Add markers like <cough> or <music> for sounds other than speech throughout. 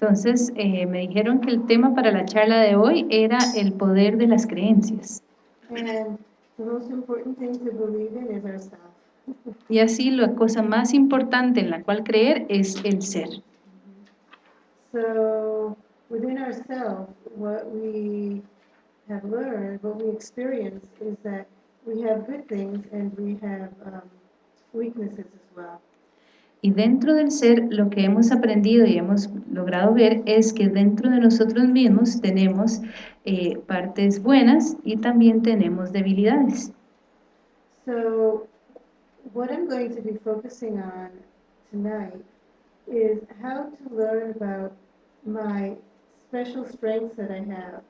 Entonces, eh, me dijeron que el tema para la charla de hoy era el poder de las creencias. And the most important thing to believe in is ourselves. Y así la cosa más importante en la cual creer es el ser. So within ourselves, what we have learned, what we experience is that we have good things and we have um, weaknesses as well. Y dentro del ser, lo que hemos aprendido y hemos logrado ver es que dentro de nosotros mismos tenemos eh, partes buenas y también tenemos debilidades. So what I'm going to be focusing on tonight is how to learn about my special strengths that I have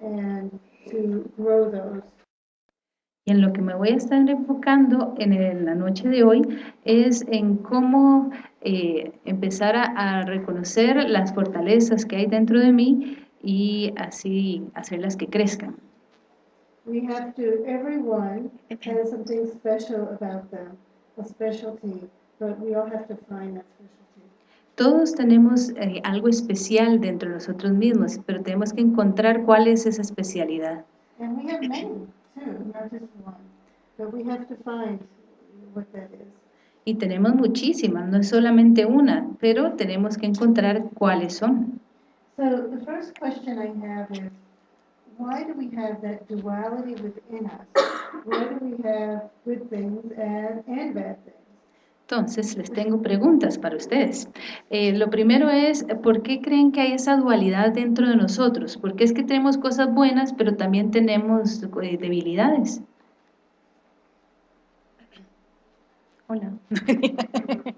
and to grow those. Y en lo que me voy a estar enfocando en el- la noche de hoy es en cómo eh, empezar a, a reconocer las fortalezas que hay dentro de mí y así hacerlas que crezcan. We have to, everyone has something special about them, a specialty, but we all have to find that specialty. Todos tenemos eh, algo especial dentro de nosotros mismos, pero tenemos que encontrar cuál es esa especialidad. And we have many too, not just one, but we have to find what that is. Y tenemos muchísimas, no es solamente una, pero tenemos que encontrar cuáles son. So the first question I have is, why do we have that duality within us? Why do we have good things and, and bad things? Entonces, les tengo preguntas para ustedes. Eh, lo primero es, ¿por qué creen que hay esa dualidad dentro de nosotros? ¿Por qué es que tenemos cosas buenas, pero también tenemos eh, debilidades? Hola. <coughs>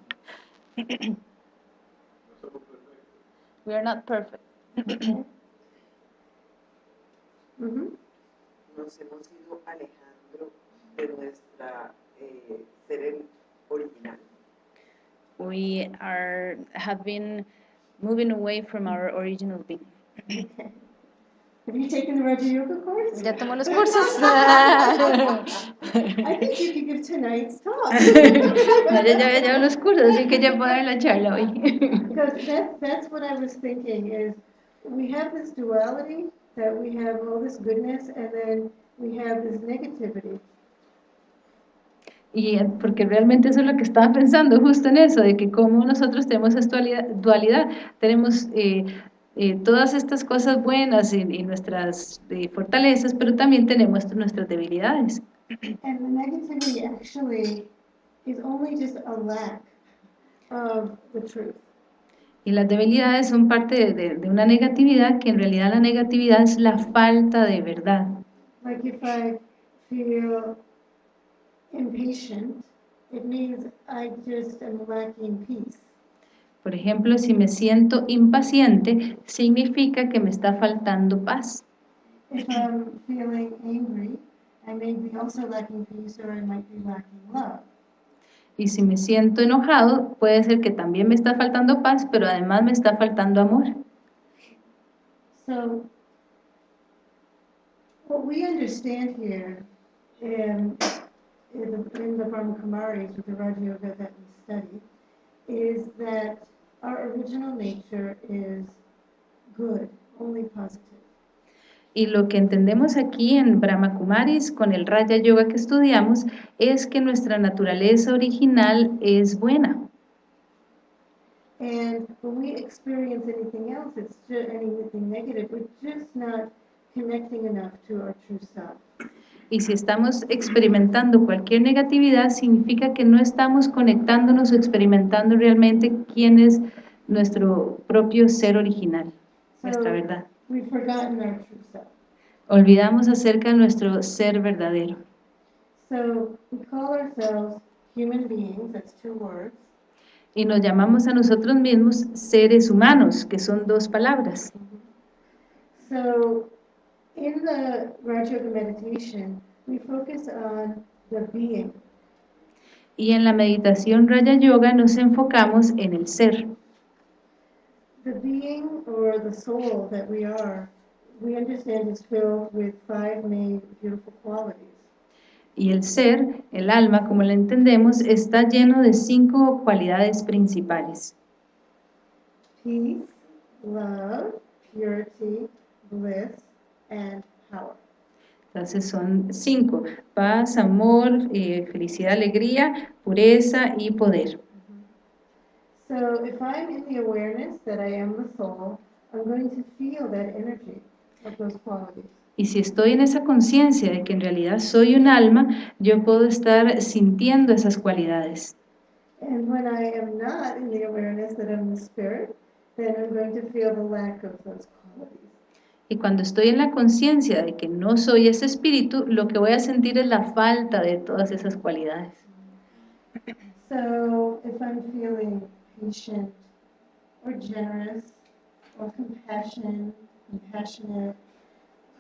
We are not perfect. <coughs> Mhm. nos hemos ido alejando de nuestra We are have been moving away from our original being. <laughs> Have you taken the Raja Yoga course? Ya tomó los <laughs> cursos. <laughs> I think you could give tonight's talk. No, ya, ya, ya los cursos, así que ya puedo dar la charla hoy. Because that, that's what I was thinking is, we have this duality, that we have all this goodness, and then we have this negativity. Y porque realmente eso es lo que estaba pensando, justo en eso, de que como nosotros tenemos esta dualidad, dualidad, tenemos eh, eh, todas estas cosas buenas y, y nuestras eh, fortalezas, pero también tenemos nuestras debilidades. And the negativity actually is only just a lack of the truth. Y las debilidades son parte de, de- de una negatividad que en realidad la negatividad es la falta de verdad. Like if I feel impatient, it means I just am lacking peace. Por ejemplo, si me siento impaciente, significa que me está faltando paz. If I'm feeling angry, I may be also lacking peace or I might be lacking love. Y si me siento enojado, puede ser que también me está faltando paz, pero además me está faltando amor. So what we understand here in, in the, in the Brahma Kumaris with the Raja Yoga that we study is that our original nature is good, only positive. Y lo que entendemos aquí en Brahma Kumaris con el Raya Yoga que estudiamos es que nuestra naturaleza original es buena. And when we experience anything else, it's just anything negative, we're just not connecting enough to our true self. Y si estamos experimentando cualquier negatividad, significa que no estamos conectándonos o experimentando realmente quién es nuestro propio ser original, nuestra verdad. we've forgotten our true self. Olvidamos acerca de nuestro ser verdadero. So we call ourselves human beings, that's two words. Y nos llamamos a nosotros mismos seres humanos, que son dos palabras. So in the Raj Yoga meditation, we focus on the being. Y en la meditación Raya Yoga nos enfocamos en el ser. The being or the soul that we are, we understand is filled with five main beautiful qualities. Y el ser, el alma, como la entendemos, está lleno de cinco cualidades principales. Peace, love, purity, bliss, and power. Entonces son cinco, paz, amor, eh, felicidad, alegría, pureza y poder. So if I'm in the awareness that I am the soul, I'm going to feel that energy of those qualities. Y si estoy en esa conciencia de que en realidad soy un alma, yo puedo estar sintiendo esas cualidades. And when I am not in the awareness that I'm the spirit, then I'm going to feel the lack of those qualities. Y cuando estoy en la conciencia de que no soy ese espíritu, lo que voy a sentir es la falta de todas esas cualidades. So if I'm feeling patient or generous or compassion, compassionate,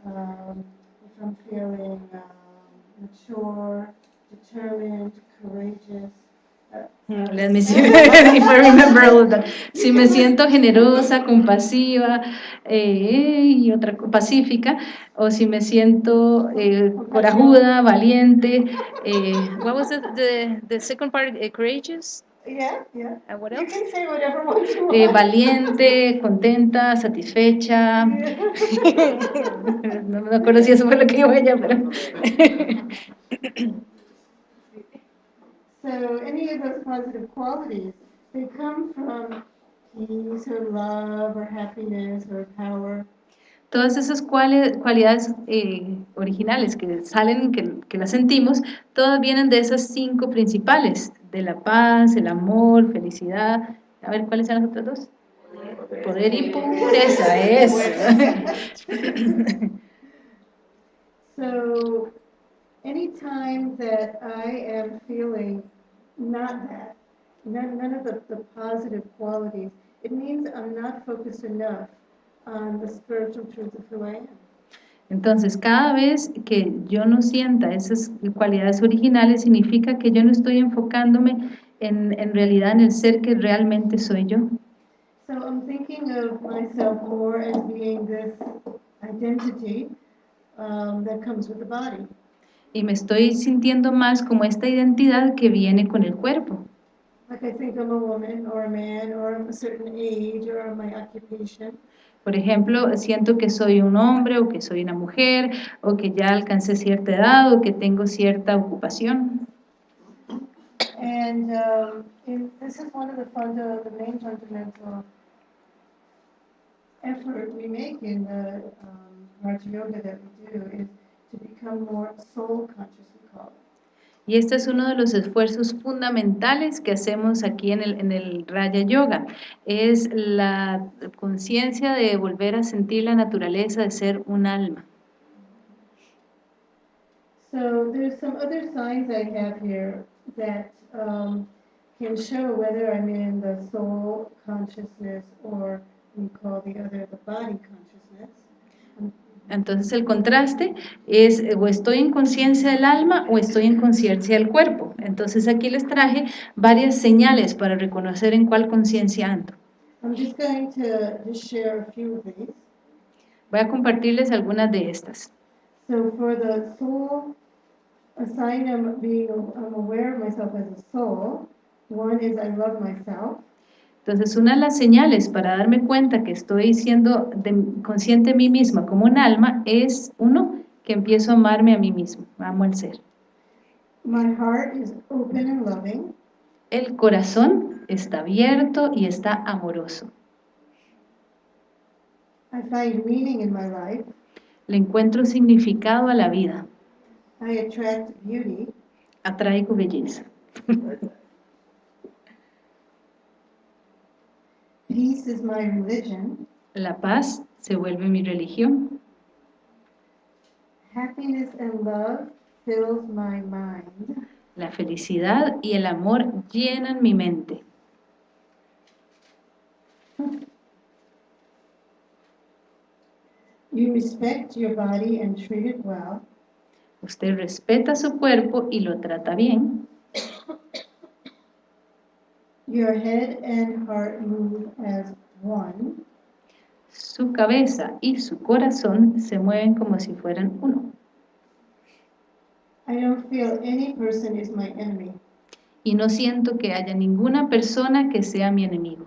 um, if I'm feeling um, mature, determined, courageous, Let me see if I remember all that. Si me siento generosa, compasiva eh, y otra pacífica, o si me siento eh, corajuda, valiente. Eh, what was the, the, the second part? Eh, courageous? yeah, yeah. And what You else? can say whatever one you Eh, want. valiente, contenta, satisfecha. <laughs> <laughs> No me acuerdo si eso fue lo que dijo ella, pero. So any of those positive qualities, they come from peace or love or happiness or power. Todas esas cuali- cualidades eh, originales que salen, que, que las sentimos, todas vienen de esas cinco principales, de la paz, el amor, felicidad. A ver, ¿cuáles son las otras dos? Poder y pureza, eso. <laughs> So anytime that I am feeling not that, none, none of the, the positive qualities, it means I'm not focused enough on the spiritual truth of who I am. Entonces, cada vez que yo no sienta esas cualidades originales, significa que yo no estoy enfocándome en, en realidad en el ser que realmente soy yo. So I'm thinking of myself more as being this identity um, that comes with the body. Y me estoy sintiendo más como esta identidad que viene con el cuerpo. Por ejemplo, siento que soy un hombre o que soy una mujer o que ya alcancé cierta edad o que tengo cierta ocupación. And um, in, this is one of the funda, the main fundamental effort we make in the um, Raja Yoga that we do is Y este es uno de los esfuerzos fundamentales que hacemos aquí en el, en el Raya Yoga. Es la conciencia de volver a sentir la naturaleza de ser un alma. So there's some other signs I have here that um, can show whether I'm in the soul consciousness or we call the other the body consciousness. Entonces el contraste es eh, o estoy en conciencia del alma o estoy en conciencia del cuerpo. Entonces aquí les traje varias señales para reconocer en cuál conciencia ando. I'm just going to just share a few of these. Voy a compartirles algunas de estas. So for the soul, a sign of being, I'm aware of myself as a soul. One is I love myself. Entonces, una de las señales para darme cuenta que estoy siendo de- consciente de mí misma como un alma es, uno, que empiezo a amarme a mí mismo, amo el ser. My heart is open and loving. El corazón está abierto y está amoroso. I find meaning in my life. Le encuentro significado a la vida, I attract beauty. atraigo belleza. <laughs> Peace is my religion. La paz se vuelve mi religión. Happiness and love fills my mind. La felicidad y el amor llenan mi mente. <laughs> You respect your body and treat it well. Usted respeta su cuerpo y lo trata bien. <coughs> Your head and heart move as one. Su cabeza y su corazón se mueven como si fueran uno. I don't feel any person is my enemy. y no siento que haya ninguna persona que sea mi enemigo.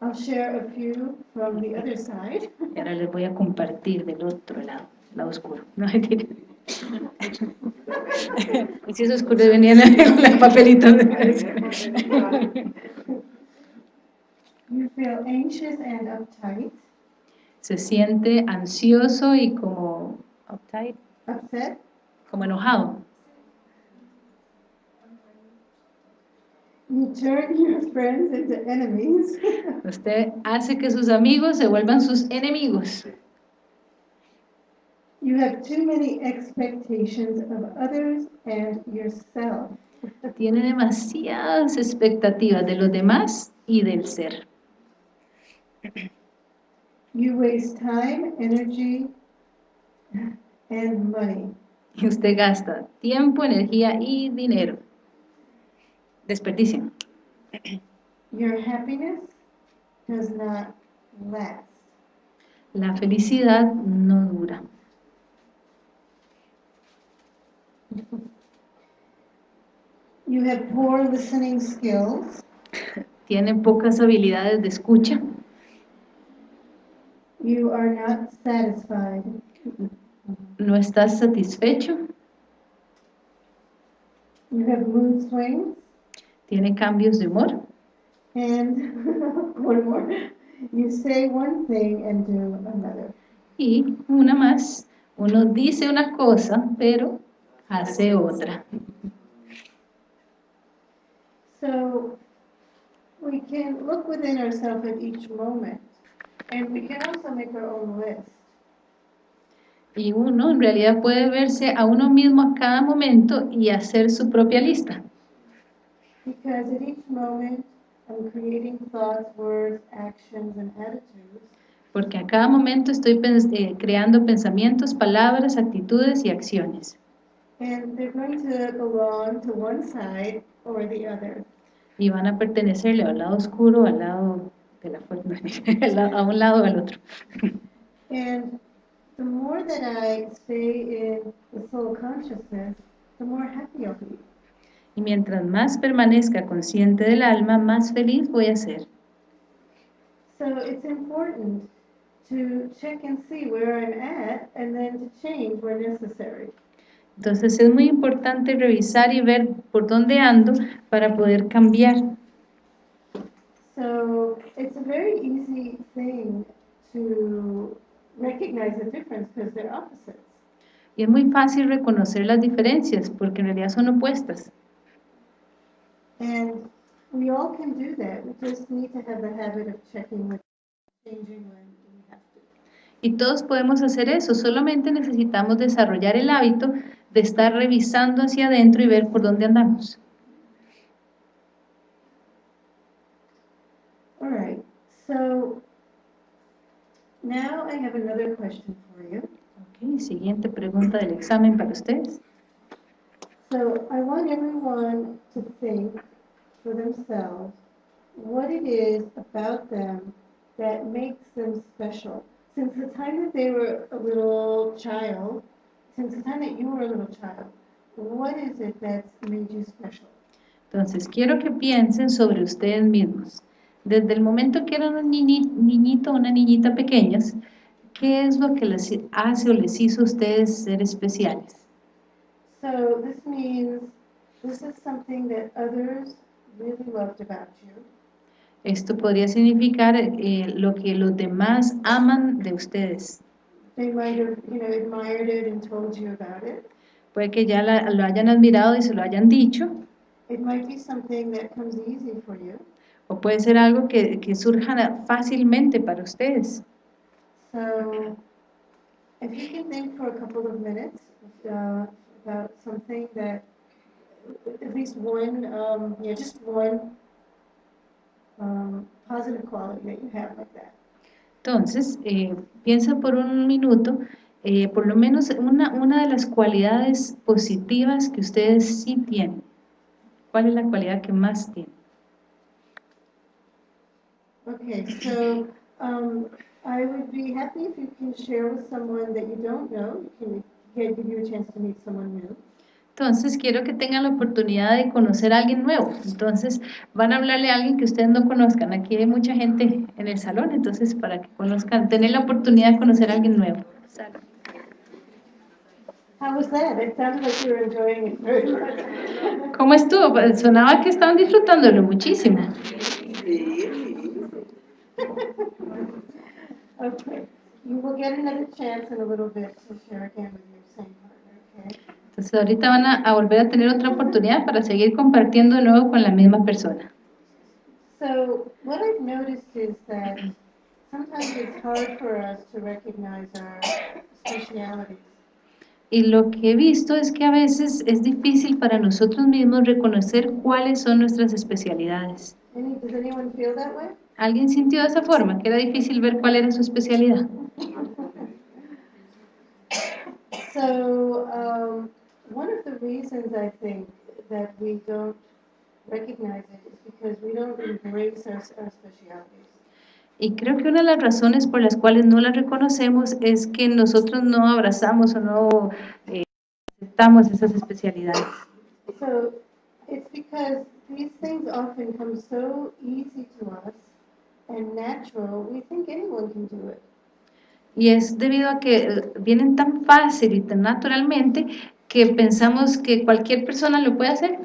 I'll share a few from the other side. Y ahora les voy a compartir del otro lado, lado oscuro. No, <laughs> <laughs> oscuro, venía la, la papelito. You feel anxious and uptight, Se siente ansioso y como uptight, upset, como enojado. you turn your friends into enemies. Usted hace que sus amigos se vuelvan sus enemigos. You have too many expectations of others and yourself. Tiene demasiadas expectativas de los demás y del ser. You waste time, energy, and money. Y usted gasta tiempo, energía y dinero. Desperdicio. Your happiness does not last. La felicidad no dura. You have poor listening skills. Tiene pocas habilidades de escucha. You are not satisfied. No estás satisfecho. You have mood swings. Tiene cambios de humor. And <laughs> one more. You say one thing and do another. Y una más. Uno dice una cosa, pero hace otra. So we can look within ourselves at each moment. And we can also make our own list. Y uno en realidad puede verse a uno mismo a cada momento y hacer su propia lista. Because at each moment, I'm creating thoughts, words, actions, and attitudes. Porque a cada momento estoy pens- eh, creando pensamientos, palabras, actitudes y acciones. And they're going to belong to one side or the other. Y van a pertenecerle al lado oscuro, al lado de la fuerza, <laughs> a un lado o al otro. And the more that I stay in the soul consciousness, the more happy I'll be. Y mientras más permanezca consciente del alma, más feliz voy a ser. So it's important to check and see where I'm at and then to change where necessary. Entonces es muy importante revisar y ver por dónde ando para poder cambiar. So it's a very easy thing to recognize the difference because they're opposites. Y es muy fácil reconocer las diferencias porque en realidad son opuestas. And we all can do that. We just need to have the habit of checking with changing when we have to. Y todos podemos hacer eso, solamente necesitamos desarrollar el hábito de estar revisando hacia adentro y ver por dónde andamos. All right. So now I have another question for you. Ok, siguiente pregunta del examen para ustedes. So I want everyone to think for themselves what it is about them that makes them special. Since the time that they were a little child, since the time that you were a little child, what is it that's made you special? Entonces, quiero que piensen sobre ustedes mismos. Desde el momento que eran un niñi- niñito o una niñita pequeñas, ¿qué es lo que les hace o les hizo a ustedes ser especiales? So this means this is something that others really loved about you. Esto podría significar eh, lo que los demás aman de ustedes. They might have, you know, admired it and told you about it. Puede que ya la- lo hayan admirado y se lo hayan dicho, It might be something that comes easy for you. o puede ser algo que, que surja fácilmente para ustedes. So if you can think for a couple of minutes uh, about something that, at least one, um, yeah, just one um, positive quality that you have like that. Entonces, eh, piensa por un minuto, eh, por lo menos una, una de las cualidades positivas que ustedes sí tienen. ¿Cuál es la cualidad que más tienen? Okay, so um, I would be happy if you can share with someone that you don't know, you can give you a chance to meet someone new. Entonces quiero que tengan la oportunidad de conocer a alguien nuevo. Entonces van a hablarle a alguien que ustedes no conozcan. Aquí hay mucha gente en el salón, entonces para que conozcan, tener la oportunidad de conocer a alguien nuevo. How was that? It sounded like you were enjoying it very much. ¿Cómo estuvo? Sonaba que estaban disfrutándolo muchísimo. <laughs> Okay, you will get another chance in a little bit to share again with your same partner, okay? Entonces ahorita van a, a volver a tener otra oportunidad para seguir compartiendo de nuevo con la misma persona. So what I've noticed is that sometimes it's hard for us to recognize our specialities. Y lo que he visto es que a veces es difícil para nosotros mismos reconocer cuáles son nuestras especialidades. Does anyone feel that way? ¿Alguien sintió de esa forma? Que era difícil ver cuál era su especialidad. <laughs> So, um, one of the reasons I think that we don't recognize it is because we don't embrace our, our specialities. Y creo que una de las razones por las cuales no las reconocemos es que nosotros no abrazamos o no eh, aceptamos esas especialidades. So, it's because these things often come so easy to us and natural, we think anyone can do it. Y es debido a que eh, vienen tan fácil y tan naturalmente que pensamos que cualquier persona lo puede hacer.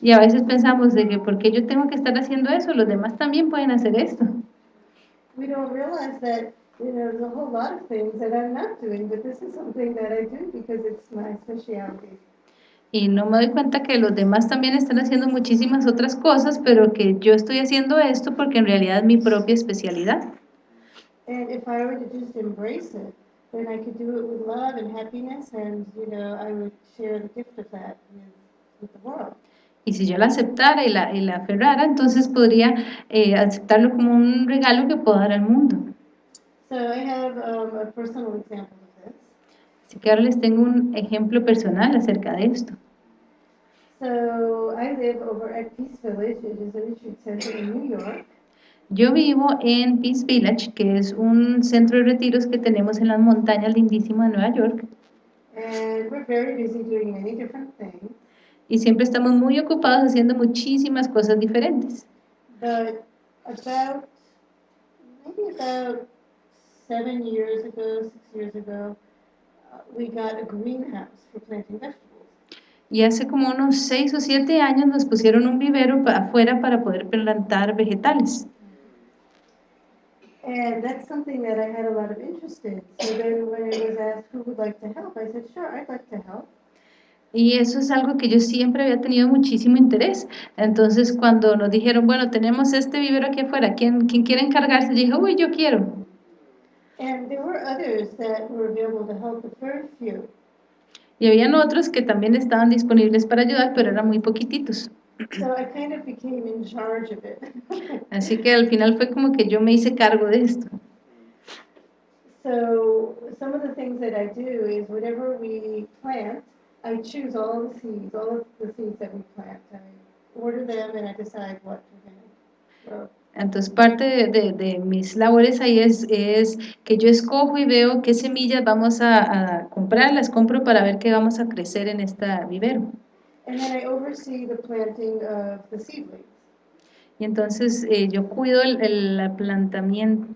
Y a veces pensamos de que porque yo tengo que estar haciendo eso, los demás también pueden hacer esto. We don't realize that, you know, there's a whole lot of things that I'm not doing, but this is something that I do because it's my specialty. Y no me doy cuenta que los demás también están haciendo muchísimas otras cosas, pero que yo estoy haciendo esto porque en realidad es mi propia especialidad. And if I were to just embrace it, then I could do it with love and happiness, and, you know, I would share the gift of that with, with the world. Y si yo la aceptara y la, y la aferrara, entonces podría eh, aceptarlo como un regalo que puedo dar al mundo. So I have um, a personal example. Así que ahora les tengo un ejemplo personal acerca de esto. So I live over at Peace Village, it is a retreat center in New York. Yo vivo en Peace Village, que es un centro de retiros que tenemos en las montañas lindísimas de Nueva York, And we're very busy doing many different things. y siempre estamos muy ocupados haciendo muchísimas cosas diferentes. But about, maybe about seven years ago, six years ago, we got a greenhouse for planting vegetables. Y hace como unos seis o siete años nos pusieron un vivero afuera para poder plantar vegetales. And that's something that I had a lot of interest in. So then when it was asked who would like to help, I said, sure, I'd like to help. Y eso es algo que yo siempre había tenido muchísimo interés. Entonces, cuando nos dijeron, bueno, tenemos este vivero aquí afuera, ¿quién, quién quiere encargarse? Yo dije, uy, yo quiero. And there were others that were available to help, but very few. Y habían otros que también estaban disponibles para ayudar, pero eran muy poquititos. So I kind of became in charge of it. <laughs> Así que al final fue como que yo me hice cargo de esto. So some of the things that I do is whatever we plant, I choose all the seeds, all of the seeds that we plant. I order them and I decide what to grow. Entonces, parte de, de- de mis labores ahí es, es que yo escojo y veo qué semillas vamos a, a comprar, las compro para ver qué vamos a crecer en esta vivero. And then I oversee the planting of the seedlings. Y entonces eh, yo cuido el, el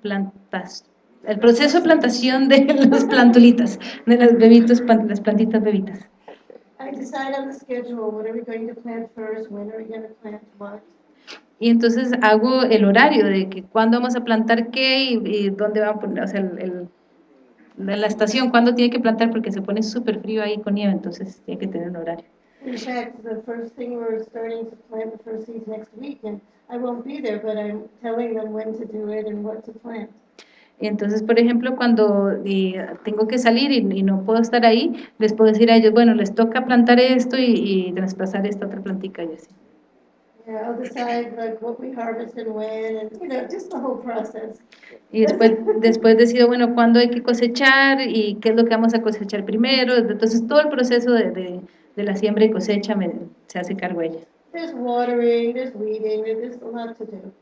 plantas, el proceso de plantación de <laughs> las plantulitas, de las bebitos, las plantitas bebitas. I decide on the schedule, what are we going to plant first, when are we going to plant what. Y entonces hago el horario de que cuándo vamos a plantar qué y, y dónde va a poner, o sea, el, el- la, estación, cuándo tiene que plantar porque se pone súper frío ahí con nieve, entonces tiene que tener un horario. In fact, the first thing we're starting to plant the first seeds next week, and I won't be there, but I'm telling them when to do it and what to plant. Y entonces, por ejemplo, cuando eh, tengo que salir y, y no puedo estar ahí, les puedo decir a ellos, bueno, les toca plantar esto y, y traspasar esta otra plantica y así. Yeah, I'll decide like what we harvest and when, and, you know, just the whole process. Y después, después decido, bueno, cuándo hay que cosechar y qué es lo que vamos a cosechar primero. Entonces, todo el proceso de, de, de la siembra y cosecha me, se hace cargo ella. there's watering, there's weeding, there- there's a lot to do.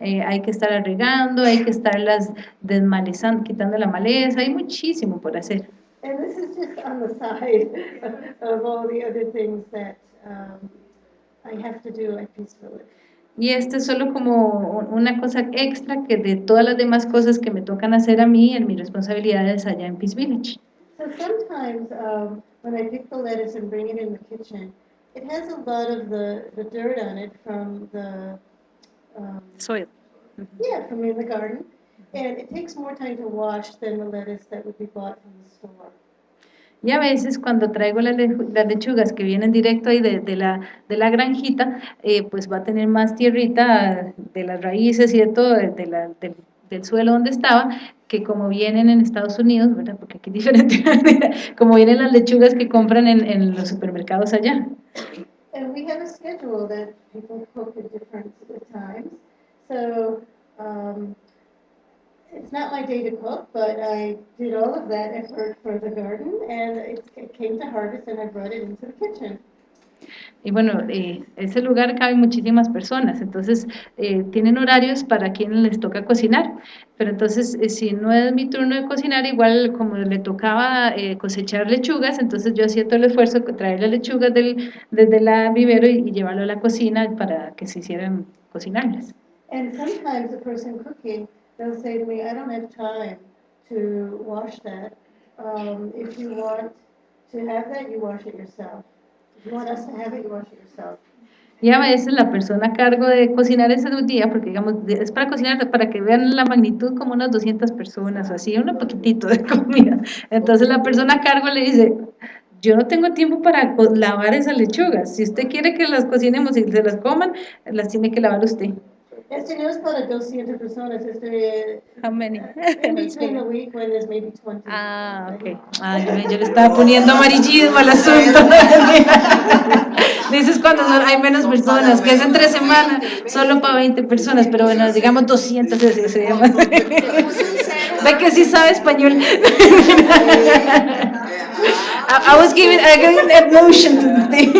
Eh, hay que estar regando, hay que estarlas desmalezando, quitando la maleza, hay muchísimo por hacer. And this is just on the side <laughs> of all the other things that um, I have to do at Peace Village. Y este es solo como una cosa extra que de todas las demás cosas que me tocan hacer a mí en mis responsabilidades allá en Peace Village. So sometimes um, when I pick the lettuce and bring it in the kitchen, it has a lot of the, the dirt on it from the, um, Soy. yeah, from in the garden. And it takes more time to wash than the lettuce that would be bought from the store. Y a veces cuando traigo las, le- las lechugas que vienen directo ahí de, de la, de la granjita, eh, pues va a tener más tierrita de las raíces y de todo, de, de la- del, del suelo donde estaba, que como vienen en Estados Unidos, ¿verdad? Porque aquí es diferente, <laughs> como vienen las lechugas que compran en, en los supermercados allá. And we have a it's not my day to cook, but I did all of that effort for the garden, and it, it came to harvest, and I brought it into the kitchen. Y bueno, eh, ese lugar cabe muchísimas personas, entonces eh, tienen horarios para quienes les toca cocinar, pero entonces eh, si no es mi turno de cocinar, igual como le tocaba cosechar lechugas, entonces yo hacía todo el esfuerzo de traer las lechugas del, desde la vivero y, y llevarlo a la cocina para que se hicieran cocinables. And sometimes the person cooking, they'll say to me, I don't have time to wash that. Um, if you want to have that, you wash it yourself. If you want us to have it, you wash it yourself. Y a veces la persona a cargo de cocinar ese día, porque digamos, es para cocinar, para que vean la magnitud como unas 200 personas o así, un poquitito de comida. Entonces la persona a cargo le dice, yo no tengo tiempo para lavar esas lechugas. Si usted quiere que las cocinemos y se las coman, las tiene que lavar usted. Este no es para 200 personas, este How many? in between the week when there's maybe 20. Ah, ok. Ah, yo, yo le estaba poniendo amarillismo al asunto. <laughs> Dices cuando son- hay menos personas, que es entre semana, solo para 20 personas, pero bueno, digamos 200 ese se llama. <laughs> Ve que sí sabe español. <laughs> I, I was giving, I giving emotion to the thing.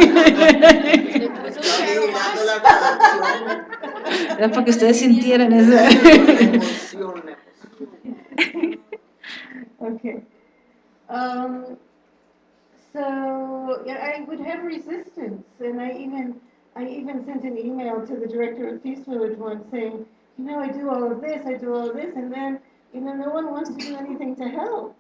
Era para que ustedes sintieran eso. Emoción, emoción. Okay. Um, so, yeah, I would have resistance, and I even, I even sent an email to the director of Peace Village once saying, you know, I do all of this, I do all of this, and then, you know, no one wants to do anything to help.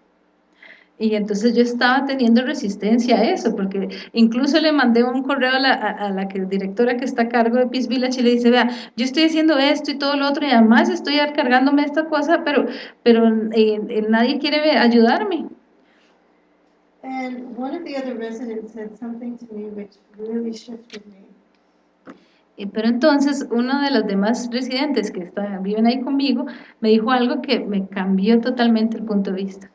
Y entonces yo estaba teniendo resistencia a eso, porque incluso le mandé un correo a la, a, a la que, directora que está a cargo de Peace Village y le dice, vea, yo estoy haciendo esto y todo lo otro y además estoy cargándome esta cosa, pero, pero eh, eh, nadie quiere ayudarme. And one of the other residents said something to me which really shifted me. Y- Pero entonces uno de los demás residentes que está- viven ahí conmigo me dijo algo que me cambió totalmente el punto de vista.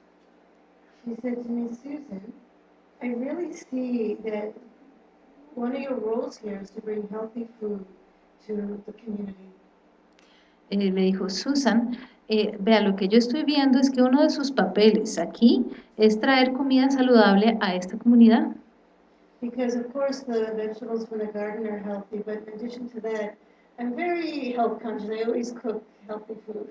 She said to me, Susan, I really see that one of your roles here is to bring healthy food to the community. Eh, le dijo, Susan, eh, vea, lo que yo estoy viendo es que uno de sus papeles aquí es traer comida saludable a esta comunidad. Because of course the vegetables from the garden are healthy, but in addition to that, I'm very health conscious. I always cook healthy food.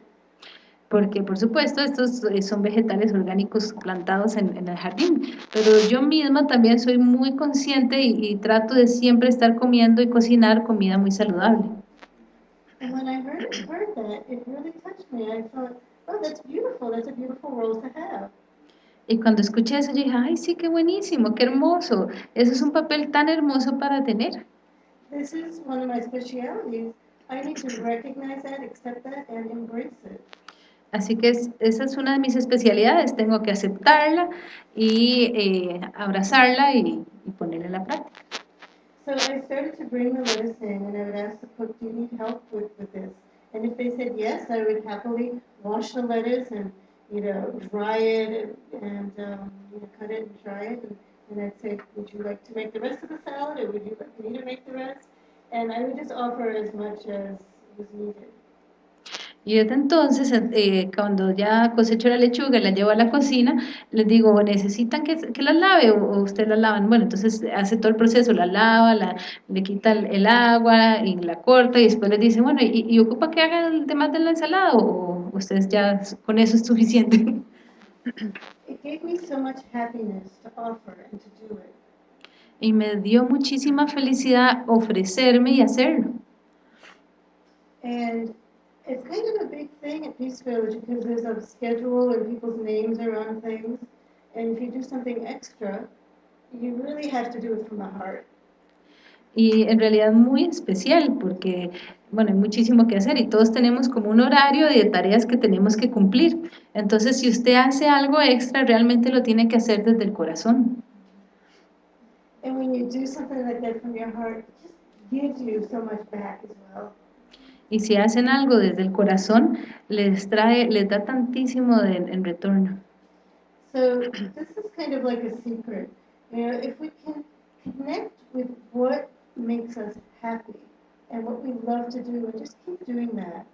Porque, por supuesto, estos eh, son vegetales orgánicos plantados en, en el jardín, pero yo misma también soy muy consciente y, y trato de siempre estar comiendo y cocinar comida muy saludable. And when I heard, heard that, it really touched me. I thought, oh, that's beautiful. That's a beautiful role to have. Y cuando escuché eso, yo dije, ay, sí, qué buenísimo, qué hermoso. Eso es un papel tan hermoso para tener. This is one of my specialities. I need to recognize that, accept that, and embrace it. Así que es- esa es una de mis especialidades, tengo que aceptarla y eh, abrazarla y, y ponerla en la práctica. So I started to bring the lettuce in, and I would ask the cook, do you need help with, with this? And if they said yes, I would happily wash the lettuce and, you know, dry it and, and um, you know, cut it and dry it. And, and I'd say, would you like to make the rest of the salad, or would you like me to make the rest? And I would just offer as much as was needed. Y desde entonces, eh, cuando ya cosecho la lechuga y la llevo a la cocina, les digo, ¿necesitan que, que la lave o, ustedes la lavan? Bueno, entonces hace todo el proceso, la lava, la, le quita el, el agua y la corta y después les dice, bueno, ¿y, y ocupa que haga el demás de la ensalada o ustedes ya con eso es suficiente? <laughs> It gave me so much happiness to offer and to do it. Y me dio muchísima felicidad ofrecerme y hacerlo. And it's kind of a big thing at Peace Village because there's a schedule and people's names are on things. And if you do something extra, you really have to do it from the heart. Y en realidad muy especial porque, bueno, hay muchísimo que hacer y todos tenemos como un horario de tareas que tenemos que cumplir. Entonces, si usted hace algo extra, realmente lo tiene que hacer desde el corazón. And when you do something like that from your heart, it just gives you so much back as well. Y si hacen algo desde el corazón, les trae, les da tantísimo de- en retorno. So this is kind of like a secret. You know, if we can connect with what makes us happy and what we love to do and just keep doing that,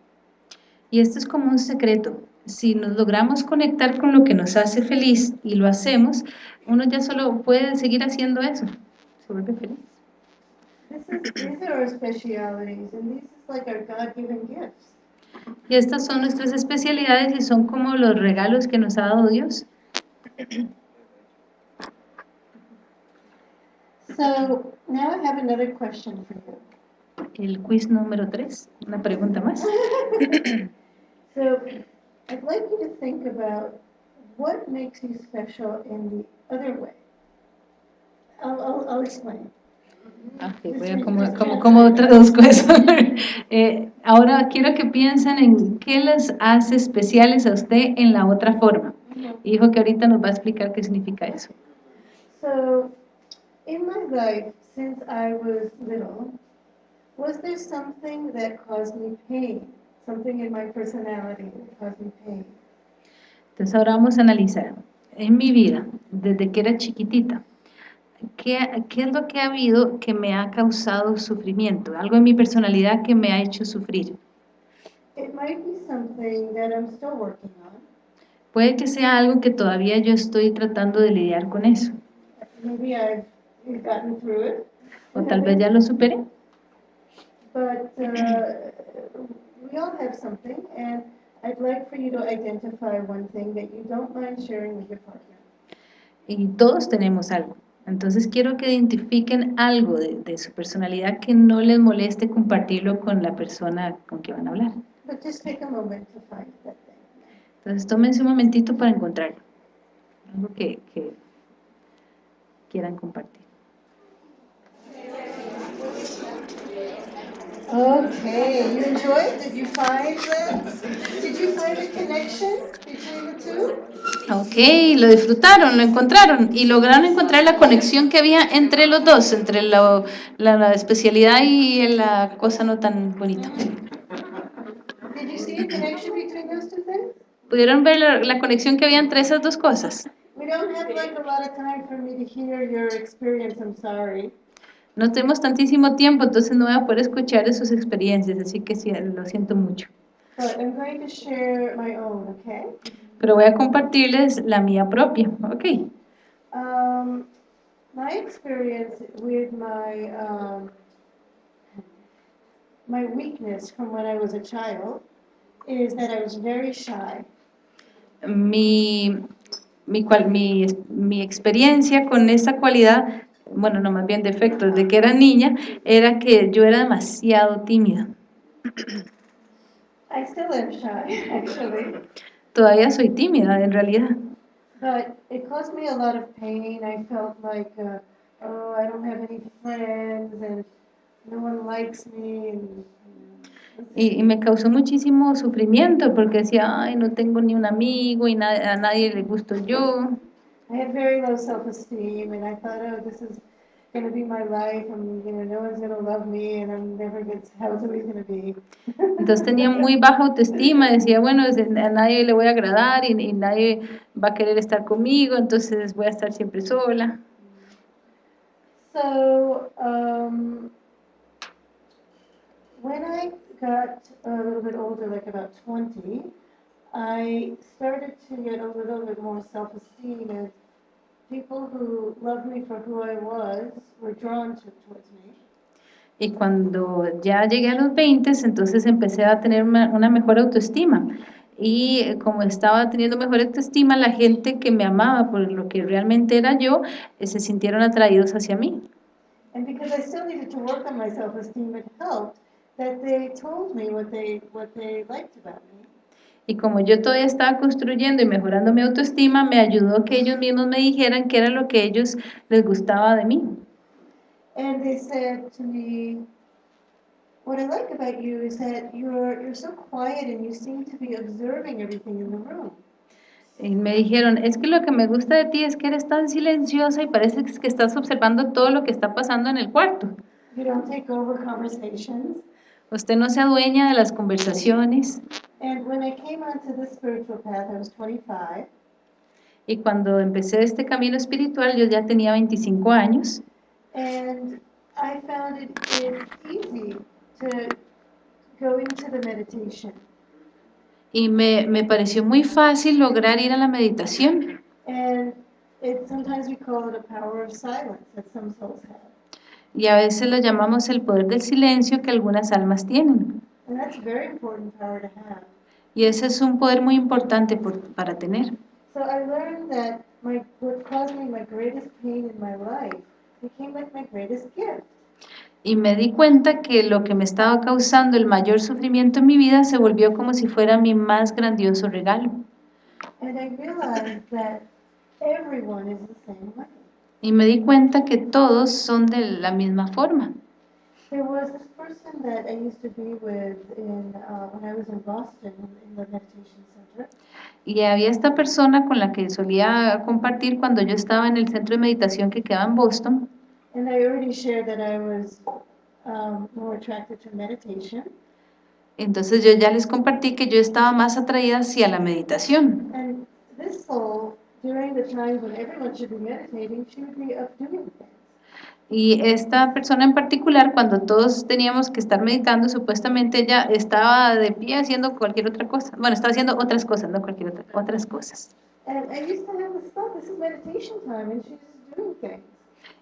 Y esto es como un secreto. Si nos logramos conectar con lo que nos hace feliz y lo hacemos, uno ya solo puede seguir haciendo eso. Se vuelve feliz. This is, these are our specialities and these is like our God-given gifts. Y estas son nuestras especialidades y son como los regalos que nos ha dado Dios. So now I have another question for you. El quiz número 3, una pregunta más. <laughs> So I'd like you to think about what makes you special in the other way. I'll, I'll, I'll explain. Ok, voy a como, como, como traduzco eso. <laughs> Eh, ahora quiero que piensen en qué les hace especiales a usted en la otra forma. Y dijo que ahorita nos va a explicar qué significa eso. So, in my life, since I was little, was there something that caused me pain? Something in my personality that caused me pain? Entonces ahora vamos a analizar. En mi vida, desde que era chiquitita, ¿qué, qué es lo que ha habido que me ha causado sufrimiento? Algo en mi personalidad que me ha hecho sufrir. It might be something that I'm still working on. Puede que sea algo que todavía yo estoy tratando de lidiar con eso. Maybe I've gotten through it. O tal vez ya lo superé. But uh, we all have something, and I'd like for you to identify one thing that you don't mind sharing with your partner. Y todos tenemos algo. Entonces quiero que identifiquen algo de, de su personalidad que no les moleste compartirlo con la persona con que van a hablar. Entonces tómense un momentito para encontrarlo. Algo que, que quieran compartir. Okay, you enjoyed? Did you find the, did you find a connection between the two? Ok, lo disfrutaron, lo encontraron y lograron encontrar la conexión que había entre los dos, entre la, la- la especialidad y la cosa no tan bonita. Did you see a connection between those two things? ¿Pudieron ver la, la conexión que había entre esas dos cosas? We don't have like a lot of time for me to hear your experience, I'm sorry. No tenemos tantísimo tiempo, entonces no voy a poder escuchar de sus experiencias, así que sí, lo siento mucho. I'm going to share my own, okay? Pero voy a compartirles la mía propia, ¿ok? Um, my experience with my, um, my weakness from when I was a child is that I was very shy. Mi, mi, cual- mi, mi experiencia con esta cualidad, bueno, no más bien defecto, desde que era niña, era que yo era demasiado tímida. I still am shy, actually. Todavía soy tímida, en realidad. But it caused me a lot of pain. I felt like, uh, oh, I don't have any friends and no one likes me. And, Y, y me causó muchísimo sufrimiento porque decía, ay, no tengo ni un amigo y na- a nadie le gusto yo. I had very low self-esteem, and I thought, oh, this is going to be my life, and you know, no one's going to love me, and I'm never going to. How's it going to be? Entonces tenía muy baja autoestima, decía, bueno, a nadie le voy a agradar y, y nadie va a querer estar conmigo, entonces voy a estar siempre sola. So, um, when I got a little bit older, like about 20, I started to get a little bit more self-esteem and people who loved me for who I was were drawn to, towards me. Y cuando ya llegué a los 20, entonces empecé a tener una, una mejor autoestima. Y eh, como estaba teniendo mejor autoestima, la gente que me amaba por lo que realmente era yo, eh, se sintieron atraídos hacia mí. And because I still needed to work on my self-esteem, it helped that they told me what they, what they liked about me. Y como yo todavía estaba construyendo y mejorando mi autoestima, me ayudó que ellos mismos me dijeran qué era lo que ellos les gustaba de mí. And they said to me, what I like about you is that you're, you're so quiet and you seem to be observing everything in the room. Y me dijeron, es que lo que me gusta de ti es que eres tan silenciosa y parece que estás observando todo lo que está pasando en el cuarto. You don't take over conversations. Usted no se adueña de las conversaciones. And when I came onto spiritual path, I was 25. Y cuando empecé este camino espiritual, yo ya tenía 25 años. And I found it easy to go into the meditation. Y me, me pareció muy fácil lograr ir a la meditación. And it, sometimes we call it a power of silence that some souls have. Y a veces lo llamamos el poder del silencio que algunas almas tienen. And that's a very important power to have. Y ese es un poder muy importante por- para tener. So I learned that my, what caused me my greatest pain in my life became like my greatest gift. Y me di cuenta que lo que me estaba causando el mayor sufrimiento en mi vida se volvió como si fuera mi más grandioso regalo. And I realized that everyone is the same way. Y me di cuenta que todos son de la misma forma. There was this person that I used to be with in, uh, when I was in Boston in the meditation center. Y había esta persona con la que solía compartir cuando yo estaba en el centro de meditación que quedaba en Boston. And I already shared that I was um, more attracted to meditation. Entonces yo ya les compartí que yo estaba más atraída hacia la meditación. And this soul, during the times when everyone should be meditating, she would be up doing things. Y esta persona en particular, cuando todos teníamos que estar meditando, supuestamente ella estaba de pie haciendo cualquier otra cosa. Bueno, estaba haciendo otras cosas, no cualquier otra, otras cosas. And I used to have this thought, this is meditation time, and she's just doing things.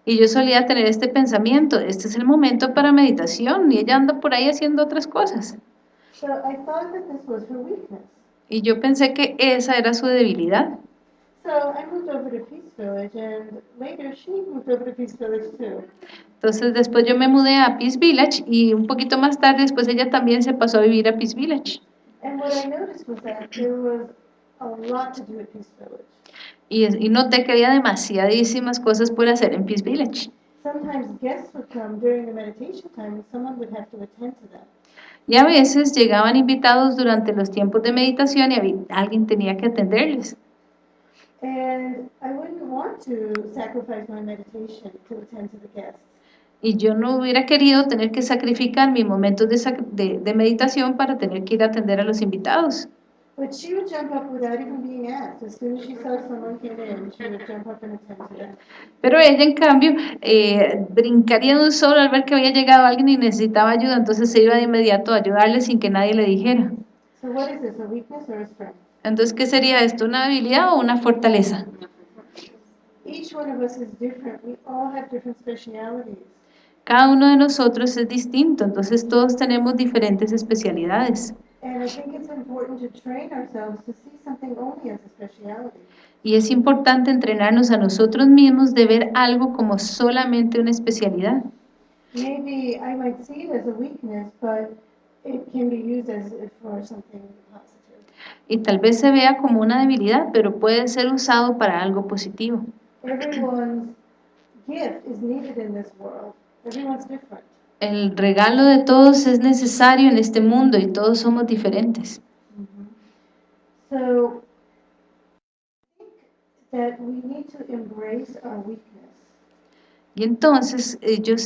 Y yo solía tener este pensamiento, este es el momento para meditación y ella anda por ahí haciendo otras cosas. So I thought that this was her weakness. Y yo pensé que esa era su debilidad. So I moved over to Peace Village, and later she moved over to Peace Village too. Entonces después yo me mudé a Peace Village y un poquito más tarde después ella también se pasó a vivir a Peace Village. And what I noticed was that there was a lot to do at Peace Village. Y, y noté que había demasiadísimas cosas por hacer en Peace Village. Sometimes guests would come during the meditation time, and someone would have to attend to them. Y a veces llegaban invitados durante los tiempos de meditación y había- alguien tenía que atenderles. Y yo no hubiera querido tener que sacrificar mis momentos de, sac- de- de meditación para tener que ir a atender a los invitados. But she would jump up without even being asked. As soon as she saw someone came in, she would jump up and attend to them. Pero ella, en cambio, eh, brincaría de un solo al ver que había llegado alguien y necesitaba ayuda, entonces se iba de inmediato a ayudarle sin que nadie le dijera. So what is this, a weakness or a strength? Entonces, ¿qué sería esto? ¿Una habilidad o una fortaleza? Cada uno de nosotros es distinto, entonces todos tenemos diferentes especialidades. Y es importante entrenarnos a nosotros mismos de ver algo como solamente una especialidad. Maybe I might see it as a weakness, but it can be used as for something. Y tal vez se vea como una debilidad, pero puede ser usado para algo positivo. El regalo de todos es necesario en este mundo y todos somos diferentes. Weakness. Y entonces eh, yo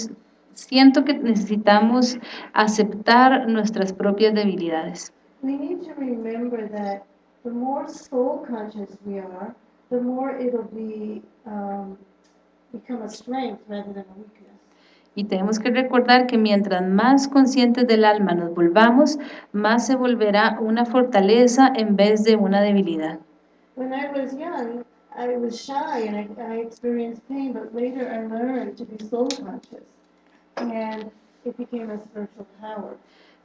siento que necesitamos aceptar nuestras propias debilidades. We need to remember that the more soul conscious we are, the more it'll be um, become a strength rather than a weakness. Y tenemos que recordar que mientras más conscientes del alma nos volvamos, más se volverá una fortaleza en vez de una debilidad. When I was young, I was shy and I, I experienced pain, but later I learned to be soul conscious. And it became a spiritual power.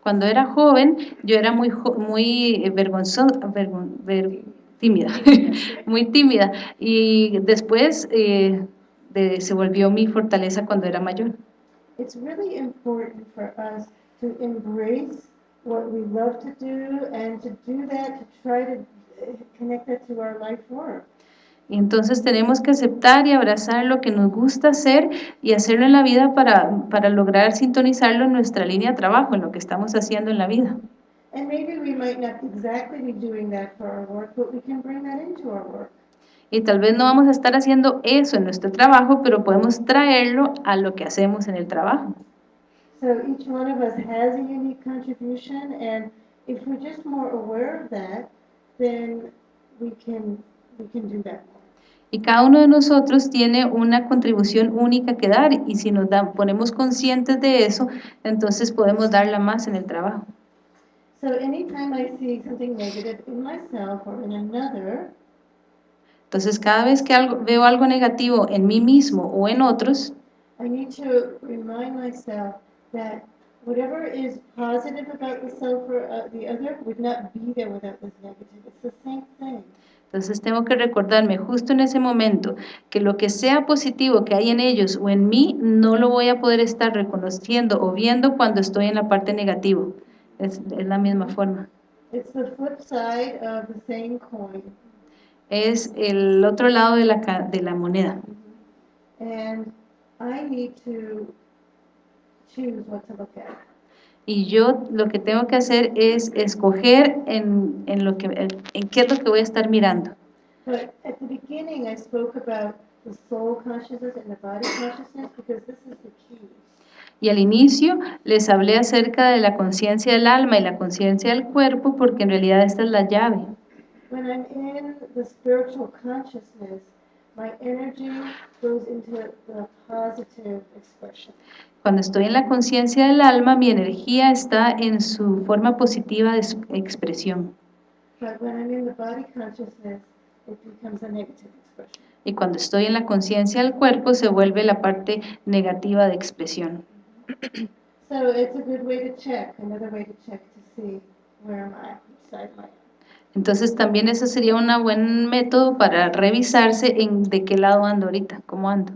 Cuando era joven, yo era muy, muy eh, vergonzo- vergon- ver- tímida, <laughs> muy tímida. Y después eh, de- se volvió mi fortaleza cuando era mayor. It's really important for us to embrace what we love to do and to do that to try to uh, connect that to our life work. Y entonces tenemos que aceptar y abrazar lo que nos gusta hacer y hacerlo en la vida para, para lograr sintonizarlo en nuestra línea de trabajo, en lo que estamos haciendo en la vida. And maybe we might not exactly be doing that for our work, but we can bring that into our work. Y tal vez no vamos a estar haciendo eso en nuestro trabajo, pero podemos traerlo a lo que hacemos en el trabajo. So each one of us has a unique contribution, and if we're just more aware of that, then we can we can do that. Y cada uno de nosotros tiene una contribución única que dar y si nos ponemos conscientes de eso, entonces podemos darla más en el trabajo. So anytime I see something negative in myself or in another, Entonces cada vez que algo, veo algo negativo en mí mismo o en otros, I need to remind myself that whatever is positive about the self or uh, the other would not be there without this negative. It's the same thing. Entonces tengo que recordarme justo en ese momento que lo que sea positivo que hay en ellos o en mí, no lo voy a poder estar reconociendo o viendo cuando estoy en la parte negativa. Es, es la misma forma. It's the flip side of the same coin. Es el otro lado de la, de la moneda. And I need to choose what to look at. Y yo lo que tengo que hacer es escoger en, en lo que, en qué es lo que voy a estar mirando. But at the beginning, I spoke about the soul consciousness and the body consciousness because this is the key. Y al inicio les hablé acerca de la conciencia del alma y la conciencia del cuerpo porque en realidad esta es la llave. When I'm in the spiritual consciousness, my energy goes into the positive expression. Cuando estoy en la conciencia del alma, mi energía está en su forma positiva de expresión. Y cuando estoy en la conciencia del cuerpo, se vuelve la parte negativa de expresión. So it's a good way to check, another way to check to see where am I, which side am I on. Entonces también ese sería un buen método para revisarse en de qué lado ando ahorita, cómo ando.